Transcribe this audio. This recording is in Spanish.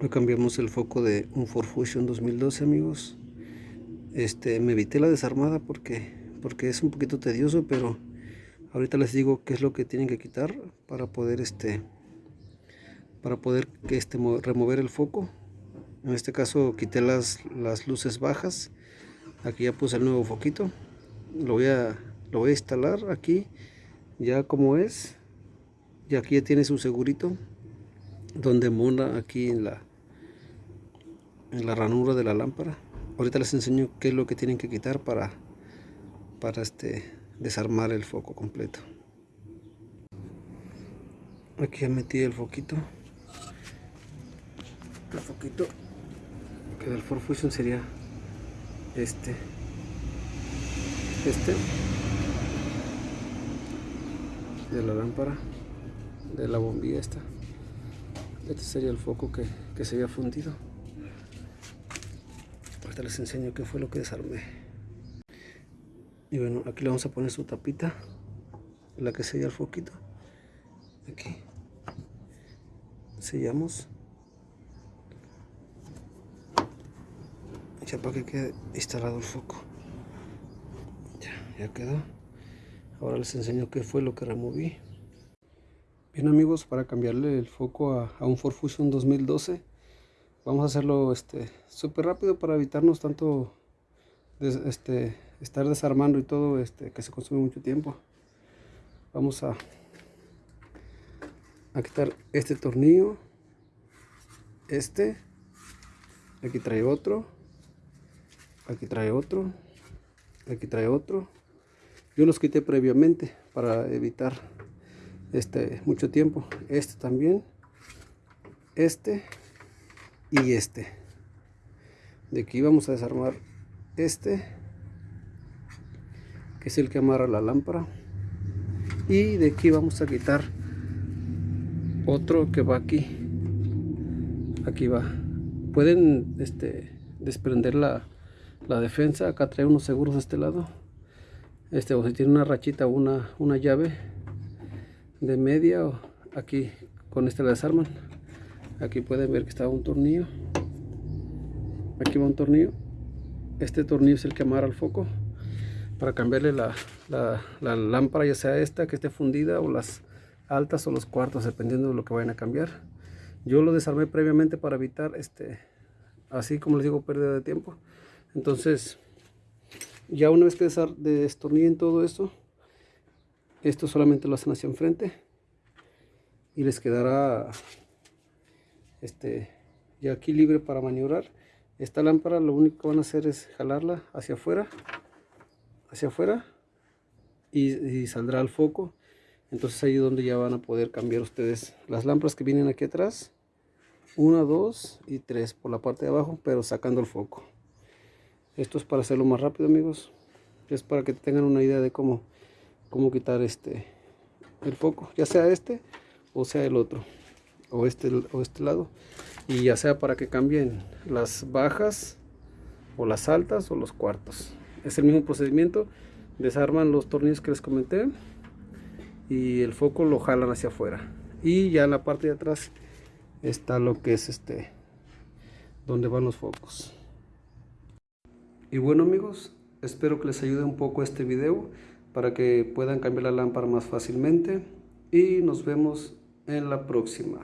Hoy cambiamos el foco de un Ford Fusion 2012 amigos. Este, me evité la desarmada porque, porque es un poquito tedioso, pero ahorita les digo qué es lo que tienen que quitar para poder este para poder que este remover el foco. En este caso quité las, las luces bajas. Aquí ya puse el nuevo foquito. Lo voy a lo voy a instalar aquí ya como es. Y aquí ya tiene su segurito donde mona aquí en la en la ranura de la lámpara. Ahorita les enseño qué es lo que tienen que quitar para para este desarmar el foco completo. Aquí ya metí el foquito. El foquito que del Ford Fusion sería este. Este. De la lámpara. De la bombilla esta este sería el foco que, que se había fundido. Les enseño qué fue lo que desarmé. Y bueno aquí le vamos a poner su tapita la que sella el foquito. Aquí. Sellamos. Ya para que quede instalado el foco. Ya, ya quedó. Ahora les enseño qué fue lo que removí bien amigos para cambiarle el foco a, un Ford Fusion 2012 vamos a hacerlo este súper rápido para evitarnos tanto este estar desarmando y todo este que se consume mucho tiempo. Vamos a quitar este tornillo este aquí trae otro aquí trae otro aquí trae otro yo los quité previamente para evitar este mucho tiempo. Este también este y este. De aquí vamos a desarmar este que es el que amarra la lámpara. Y de aquí vamos a quitar otro que va aquí. Aquí va. Pueden este desprender la, la defensa. Acá trae unos seguros de este lado. Este o si tiene una rachita o una, una llave de media o aquí con este la desarman aquí pueden ver que está un tornillo. Aquí va un tornillo. Este tornillo es el que amarra el foco para cambiarle la, la, lámpara ya sea esta que esté fundida o las altas o los cuartos dependiendo de lo que vayan a cambiar. Yo lo desarmé previamente para evitar este así como les digo pérdida de tiempo. Entonces ya una vez que destornillen todo esto esto solamente lo hacen hacia enfrente y les quedará este ya aquí libre para maniobrar. Esta lámpara lo único que van a hacer es jalarla hacia afuera hacia afuera y, saldrá el foco. Entonces ahí es donde ya van a poder cambiar ustedes las lámparas que vienen aquí atrás. Una, dos y tres por la parte de abajo pero sacando el foco. Esto es para hacerlo más rápido amigos. Es para que tengan una idea de cómo cómo quitar este el foco ya sea este o sea el otro o este, o este lado. Y ya sea para que cambien las bajas o las altas o los cuartos. Es el mismo procedimiento desarman los tornillos que les comenté y el foco lo jalan hacia afuera. Y ya en la parte de atrás está lo que es este donde van los focos. Y bueno amigos espero que les ayude un poco este video para que puedan cambiar la lámpara más fácilmente. Y nos vemos en la próxima